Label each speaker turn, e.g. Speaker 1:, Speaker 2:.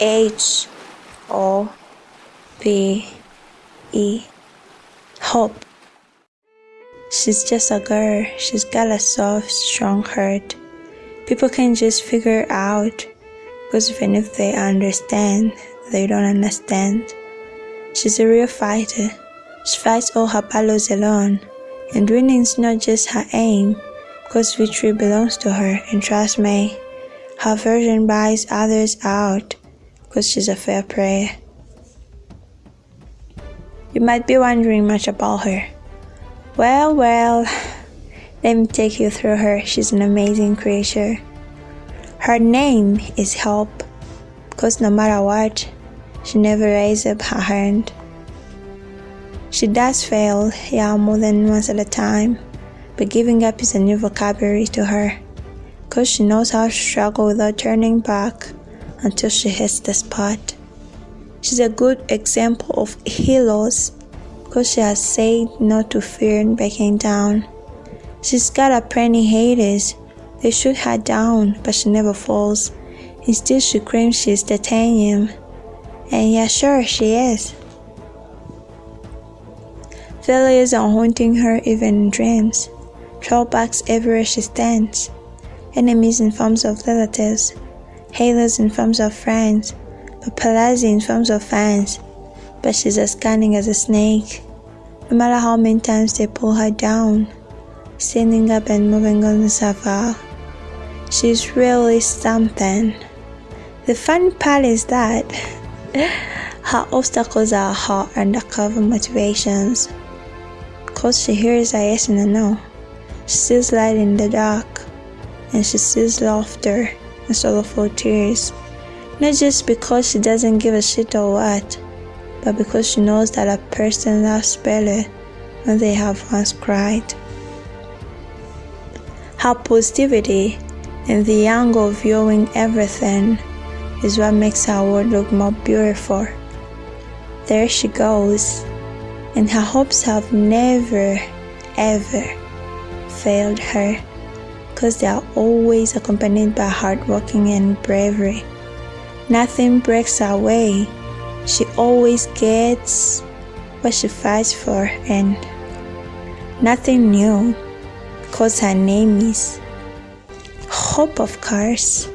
Speaker 1: H O P E. Hope. She's just a girl. She's got a soft, strong heart. People can just figure out because even if they understand, they don't understand. She's a real fighter. She fights all her battles alone. And winning's not just her aim, because victory belongs to her. And trust me, her version buys others out, because she's a fair prey. You might be wondering much about her. Well, well, let me take you through her. She's an amazing creature. Her name is Hope, because no matter what, she never raises up her hand. She does fail, yeah, more than once at a time, but giving up is a new vocabulary to her, because she knows how to struggle without turning back until she hits the spot. She's a good example of heroes, because she has said not to fear and backing down. She's got a plenty haters. They shoot her down, but she never falls. Instead, she claims she's titanium. And yeah, sure, she is. Failures are haunting her even in dreams. Drawbacks everywhere she stands. Enemies in forms of relatives. Haters in forms of friends. Paparazzi in forms of fans. But she's as cunning as a snake. No matter how many times they pull her down, standing up and moving on herself out. She's really something. The fun part is that her obstacles are her undercover motivations. Cause she hears a yes and a no. She sees light in the dark, and she sees laughter and sorrowful tears. Not just because she doesn't give a shit or what, but because she knows that a person loves better when they have once cried. Her positivity and the angle of viewing everything is what makes our world look more beautiful. There she goes and her hopes have never ever failed her because they are always accompanied by hard working and bravery. Nothing breaks her way. She always gets what she fights for and nothing new because her name is Hope of course.